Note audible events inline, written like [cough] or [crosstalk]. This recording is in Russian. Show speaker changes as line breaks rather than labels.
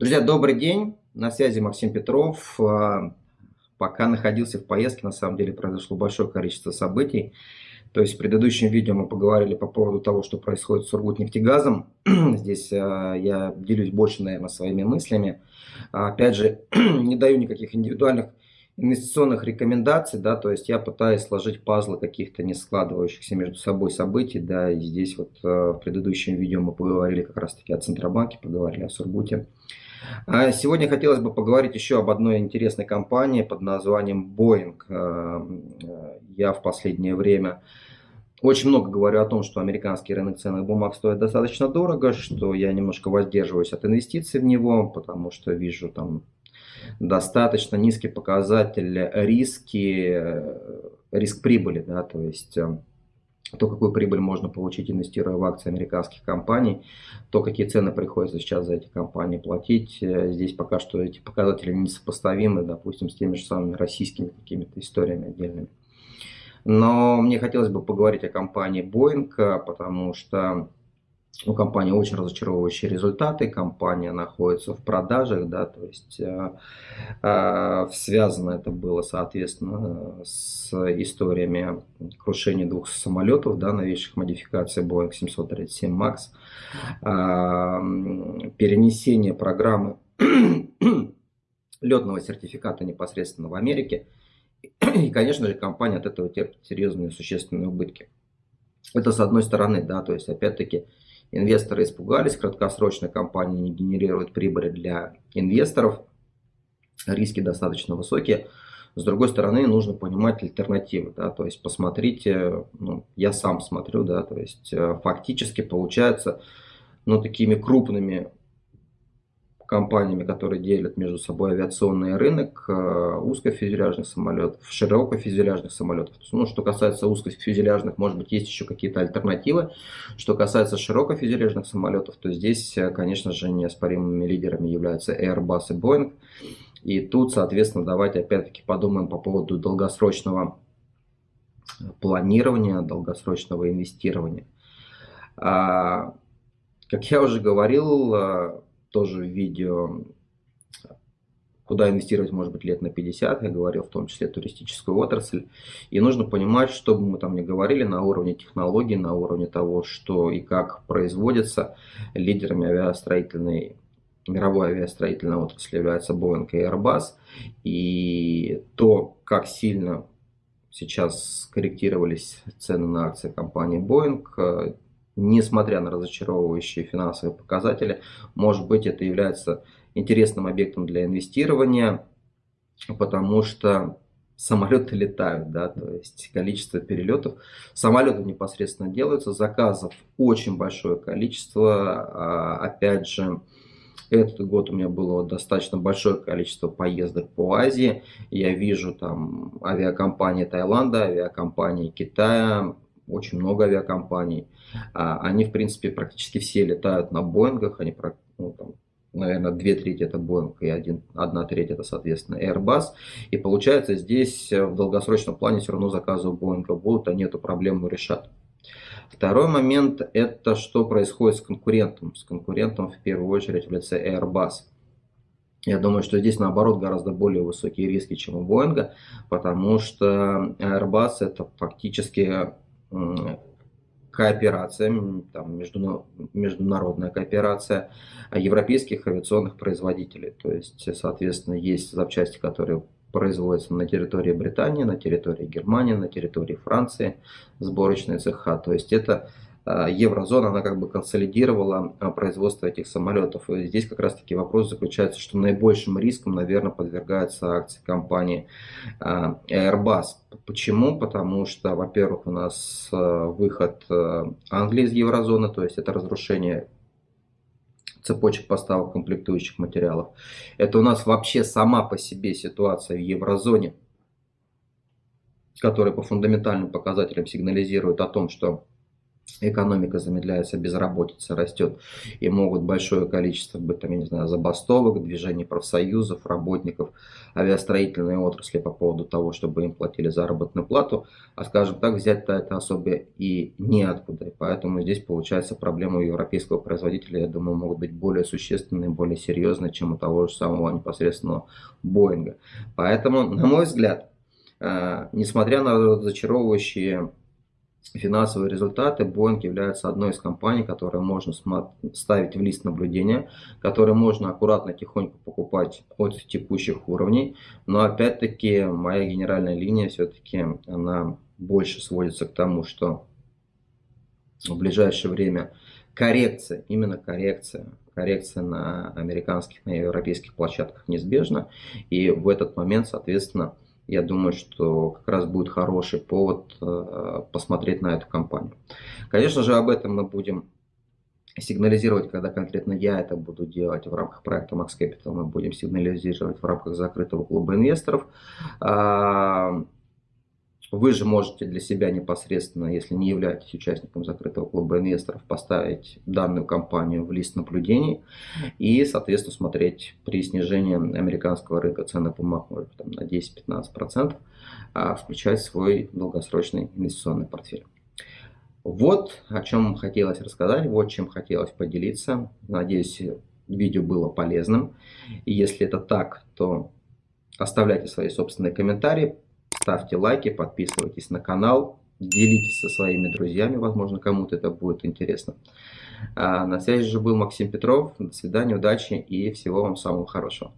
Друзья, добрый день. На связи Максим Петров. А, пока находился в поездке, на самом деле произошло большое количество событий. То есть в предыдущем видео мы поговорили по поводу того, что происходит с Сургутнефтегазом. [clears throat] Здесь а, я делюсь больше, наверное, своими мыслями. А, опять же, [clears throat] не даю никаких индивидуальных инвестиционных рекомендаций, да, то есть я пытаюсь сложить пазлы каких-то не складывающихся между собой событий, да, и здесь вот в предыдущем видео мы поговорили как раз-таки о Центробанке, поговорили о Сургуте. А сегодня хотелось бы поговорить еще об одной интересной компании под названием Boeing. Э, я в последнее время очень много говорю о том, что американский рынок ценных бумаг стоит достаточно дорого, что я немножко воздерживаюсь от инвестиций в него, потому что вижу там достаточно низкий показатель риски, э, риск прибыли, да, то есть э, то, какую прибыль можно получить, инвестируя в акции американских компаний, то, какие цены приходится сейчас за эти компании платить. Э, здесь пока что эти показатели несопоставимы, допустим, с теми же самыми российскими какими-то историями отдельными. Но мне хотелось бы поговорить о компании Boeing, потому что у компании очень разочаровывающие результаты, компания находится в продажах, да, то есть э, э, связано это было, соответственно, с историями крушения двух самолетов, да, новейших модификаций Boeing 737 MAX, э, перенесение программы [clears throat] летного сертификата непосредственно в Америке, и, конечно же, компания от этого терпит серьезные существенные убытки. Это с одной стороны, да, то есть, опять-таки, Инвесторы испугались, краткосрочная компания не генерирует прибыли для инвесторов, риски достаточно высокие. С другой стороны, нужно понимать альтернативы, да, то есть посмотрите, ну, я сам смотрю, да, то есть э, фактически получается, ну, такими крупными компаниями, которые делят между собой авиационный рынок э, узкофюзеляжных самолетов, широкофюзеляжных самолетов. Ну, что касается узкофюзеляжных, может быть, есть еще какие-то альтернативы. Что касается широкофюзеляжных самолетов, то здесь, э, конечно же, неоспоримыми лидерами являются Airbus и Boeing. И тут, соответственно, давайте опять-таки подумаем по поводу долгосрочного планирования, долгосрочного инвестирования. А, как я уже говорил, э, тоже видео, куда инвестировать может быть лет на 50, я говорил в том числе туристическую отрасль. И нужно понимать, что бы мы там ни говорили на уровне технологий, на уровне того, что и как производится, лидерами авиастроительной мировой авиастроительной отрасли являются Boeing и Airbus. И то, как сильно сейчас скорректировались цены на акции компании Boeing, несмотря на разочаровывающие финансовые показатели, может быть это является интересным объектом для инвестирования, потому что самолеты летают, да, то есть количество перелетов, самолеты непосредственно делаются, заказов очень большое количество, а, опять же, этот год у меня было достаточно большое количество поездок по Азии. Я вижу там авиакомпании Таиланда, авиакомпании Китая, очень много авиакомпаний. А, они, в принципе, практически все летают на Боингах. Они, ну, там, наверное, две трети это Boeing и один, одна треть это, соответственно, Airbus. И получается, здесь э, в долгосрочном плане все равно заказы у Boeing будут, они эту проблему решат. Второй момент, это что происходит с конкурентом. С конкурентом в первую очередь в лице Airbus. Я думаю, что здесь наоборот гораздо более высокие риски, чем у Boeing, потому что Airbus это фактически кооперация, там, международная кооперация европейских авиационных производителей. То есть, соответственно, есть запчасти, которые производятся на территории Британии, на территории Германии, на территории Франции, сборочные цеха. То есть это еврозона, она как бы консолидировала а, производство этих самолетов. И здесь как раз таки вопрос заключается, что наибольшим риском, наверное, подвергаются акции компании а, Airbus. Почему? Потому что, во-первых, у нас выход Англии из еврозоны, то есть это разрушение цепочек поставок комплектующих материалов. Это у нас вообще сама по себе ситуация в еврозоне, которая по фундаментальным показателям сигнализирует о том, что экономика замедляется, безработица растет, и могут большое количество быть, там, я не знаю, забастовок, движений профсоюзов, работников авиастроительной отрасли по поводу того, чтобы им платили заработную плату, а, скажем так, взять-то это особо и неоткуда. И поэтому здесь, получается, проблемы у европейского производителя, я думаю, могут быть более существенные, более серьезные, чем у того же самого непосредственного Боинга. Поэтому, на мой взгляд, э, несмотря на разочаровывающие финансовые результаты, Boeing является одной из компаний, которые можно ставить в лист наблюдения, которые можно аккуратно, тихонько покупать от текущих уровней. Но опять-таки моя генеральная линия все-таки она больше сводится к тому, что в ближайшее время коррекция, именно коррекция, коррекция на американских, на европейских площадках неизбежна. И в этот момент, соответственно, я думаю, что как раз будет хороший повод э, посмотреть на эту компанию. Конечно же, об этом мы будем сигнализировать, когда конкретно я это буду делать в рамках проекта Max Capital, мы будем сигнализировать в рамках закрытого клуба инвесторов. Вы же можете для себя непосредственно, если не являетесь участником закрытого клуба инвесторов, поставить данную компанию в лист наблюдений и, соответственно, смотреть при снижении американского рынка бумаг может, там, на 10-15%, а включать свой долгосрочный инвестиционный портфель. Вот о чем хотелось рассказать, вот чем хотелось поделиться. Надеюсь, видео было полезным. И если это так, то оставляйте свои собственные комментарии, ставьте лайки, подписывайтесь на канал, делитесь со своими друзьями, возможно, кому-то это будет интересно. А на связи же был Максим Петров. До свидания, удачи и всего вам самого хорошего.